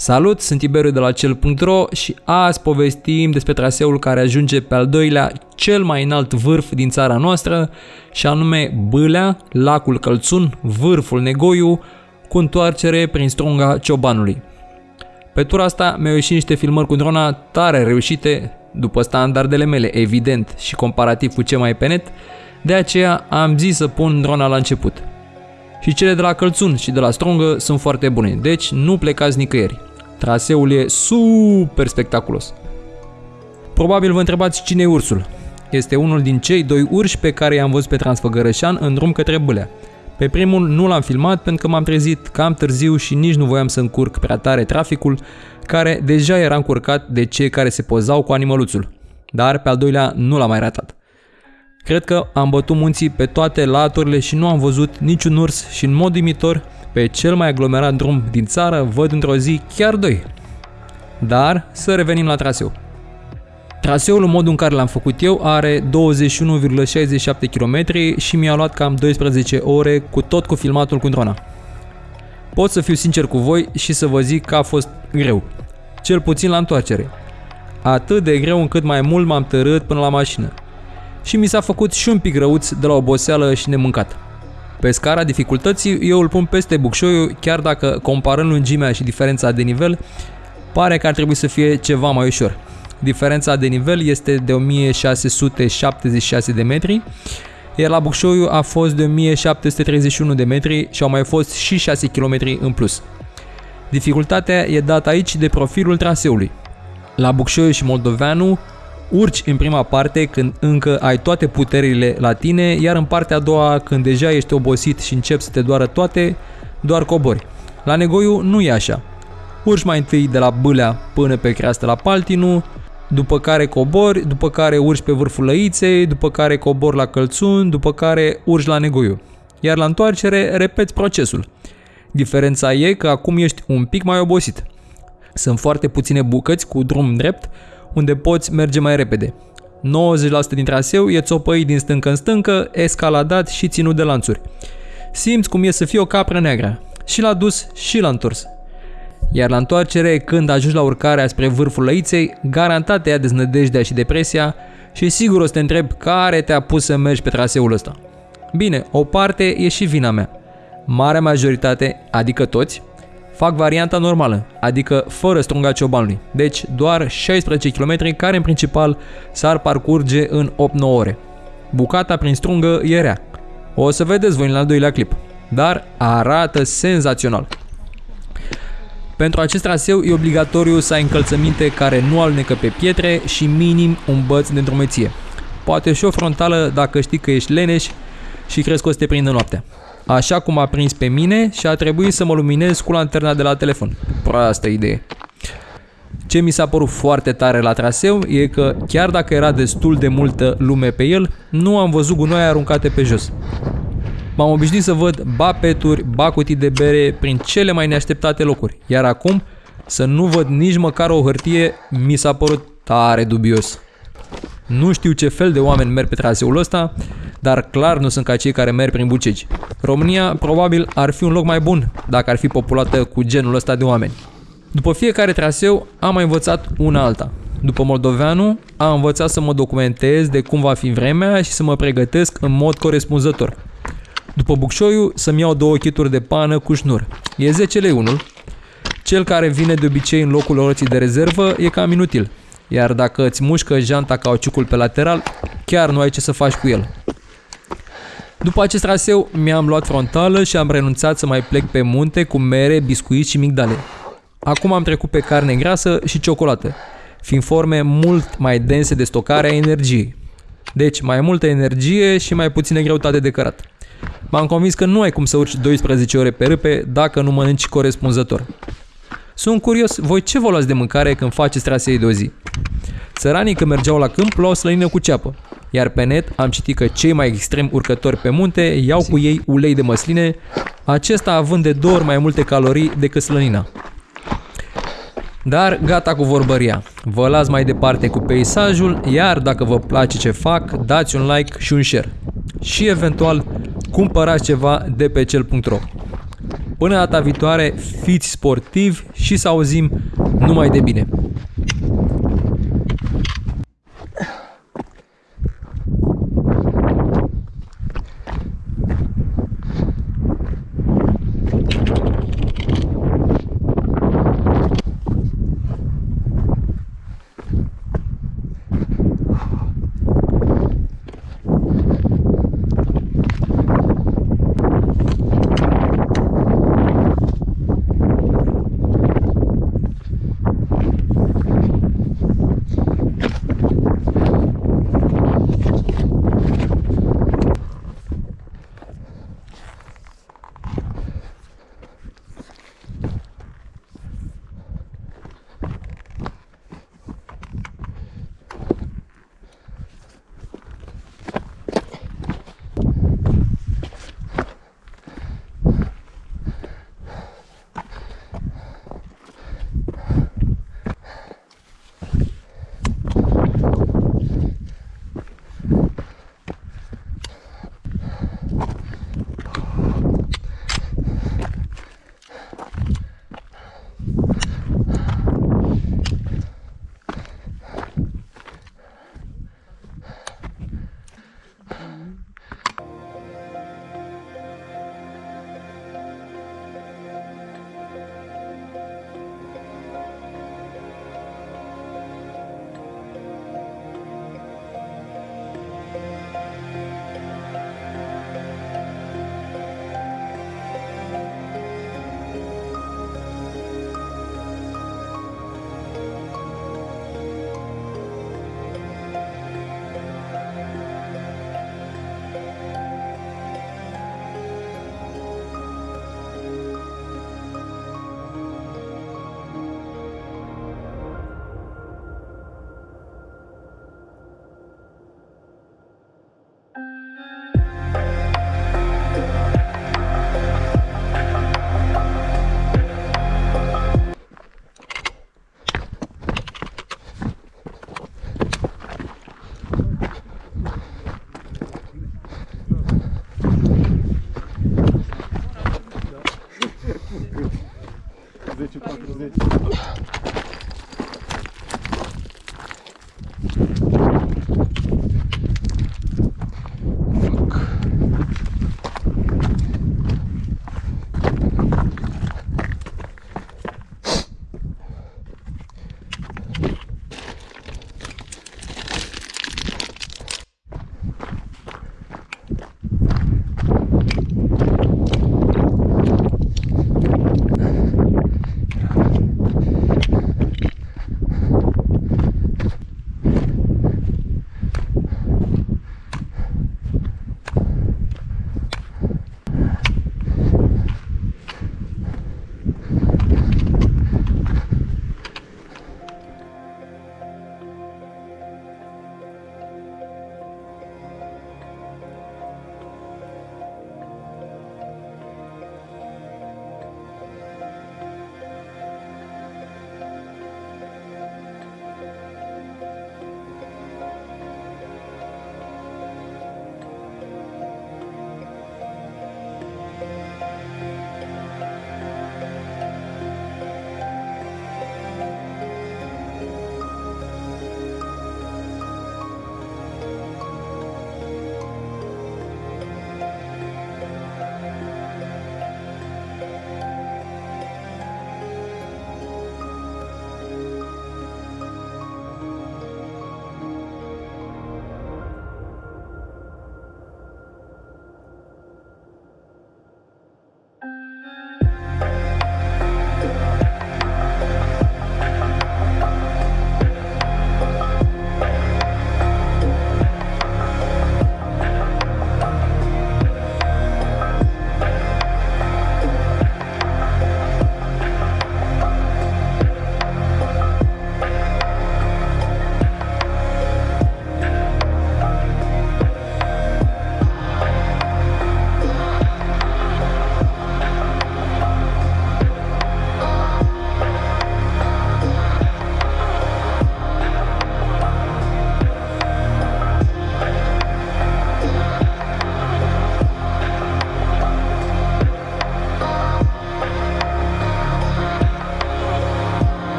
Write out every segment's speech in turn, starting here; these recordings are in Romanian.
Salut, sunt Tiberiu de la cel.ro și azi povestim despre traseul care ajunge pe al doilea cel mai înalt vârf din țara noastră și anume Bâlea, lacul Călțun, vârful Negoiu, cu întoarcere prin strunga Ciobanului. Pe tura asta mi-au ieșit niște filmări cu drona tare reușite, după standardele mele, evident, și comparativ cu ce mai e pe net, de aceea am zis să pun drona la început. Și cele de la Călțun și de la Strungă sunt foarte bune, deci nu plecați nicăieri. Traseul e super spectaculos. Probabil vă întrebați cine e ursul. Este unul din cei doi urși pe care i-am văzut pe Transfăgărășan în drum către Bâlea. Pe primul nu l-am filmat pentru că m-am trezit cam târziu și nici nu voiam să încurc prea tare traficul, care deja era încurcat de cei care se pozau cu animăluțul. Dar pe al doilea nu l-am mai ratat. Cred că am bătut munții pe toate laturile și nu am văzut niciun urs și în mod imitor pe cel mai aglomerat drum din țară văd într-o zi chiar doi. Dar să revenim la traseu. Traseul în modul în care l-am făcut eu are 21,67 km și mi-a luat cam 12 ore cu tot cu filmatul cu drona. Pot să fiu sincer cu voi și să vă zic că a fost greu. Cel puțin la întoarcere. Atât de greu încât mai mult m-am tărât până la mașină. Și mi s-a făcut și un pic răuț de la oboseală și nemâncat. Pe scara dificultății eu îl pun peste Bucșoiu, chiar dacă comparând lungimea și diferența de nivel, pare că ar trebui să fie ceva mai ușor. Diferența de nivel este de 1676 de metri, iar la Bucșoiu a fost de 1731 de metri și au mai fost și 6 km în plus. Dificultatea e dată aici de profilul traseului. La Bucșoiu și Moldoveanu urci în prima parte când încă ai toate puterile la tine, iar în partea a doua când deja ești obosit și începi să te doară toate, doar cobori. La Negoiu nu e așa. Urci mai întâi de la Bâlea până pe creastă la Paltinu, după care cobori, după care urci pe vârful Lăiței, după care cobori la Călțun, după care urci la Negoiu. Iar la întoarcere repeți procesul. Diferența e că acum ești un pic mai obosit. Sunt foarte puține bucăți cu drum drept, unde poți merge mai repede. 90% din traseu e țopăit din stâncă în stâncă, escaladat și ținut de lanțuri. Simți cum e să fie o capră neagră, și la dus și la întors. Iar la întoarcere, când ajungi la urcarea spre vârful lăiței, garantat te ia deznădejdea și depresia și sigur o să te întreb care te-a pus să mergi pe traseul ăsta. Bine, o parte e și vina mea. Marea majoritate, adică toți, fac varianta normală, adică fără strunga ciobanului, deci doar 16 km care în principal s-ar parcurge în 8-9 ore. Bucata prin strungă e rea. O să vedeți voi în al doilea clip, dar arată senzațional. Pentru acest traseu e obligatoriu să ai încălțăminte care nu alunecă pe pietre și minim un băț de îndrumeție. Poate și o frontală dacă știi că ești leneș și crezi că o să te prindă noaptea așa cum a prins pe mine și a trebuit să mă luminez cu lanterna de la telefon. Proastă idee. Ce mi s-a părut foarte tare la traseu e că chiar dacă era destul de multă lume pe el, nu am văzut gunoi aruncate pe jos. M-am obișnuit să văd ba peturi, ba cutii de bere prin cele mai neașteptate locuri, iar acum să nu văd nici măcar o hârtie mi s-a părut tare dubios. Nu știu ce fel de oameni merg pe traseul ăsta, dar clar nu sunt ca cei care merg prin Bucegi. România probabil ar fi un loc mai bun dacă ar fi populată cu genul ăsta de oameni. După fiecare traseu am mai învățat una alta. După Moldoveanu, am învățat să mă documentez de cum va fi vremea și să mă pregătesc în mod corespunzător. După Bucșoiu, să-mi iau două chituri de pană cu șnur. E 10 lei unul. Cel care vine de obicei în locul roții de rezervă e cam inutil. Iar dacă îți mușcă janta cauciucul pe lateral, chiar nu ai ce să faci cu el. După acest traseu, mi-am luat frontală și am renunțat să mai plec pe munte cu mere, biscuiți și migdale. Acum am trecut pe carne grasă și ciocolată, fiind forme mult mai dense de stocare a energiei. Deci, mai multă energie și mai puțină greutate de cărat. M-am convins că nu ai cum să urci 12 ore pe râpe dacă nu mănânci corespunzător. Sunt curios, voi ce vă luați de mâncare când faceți trasee de o zi? Țăranii când mergeau la câmp luau slănină cu ceapă, iar pe net am citit că cei mai extrem urcători pe munte iau cu ei ulei de măsline, acesta având de două ori mai multe calorii decât slănina. Dar gata cu vorbăria. Vă las mai departe cu peisajul, iar dacă vă place ce fac, dați un like și un share. Și eventual cumpărați ceva de pe cel.ro. Până data viitoare, fiți sportivi și să auzim numai de bine.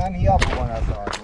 Sign me up for one I saw.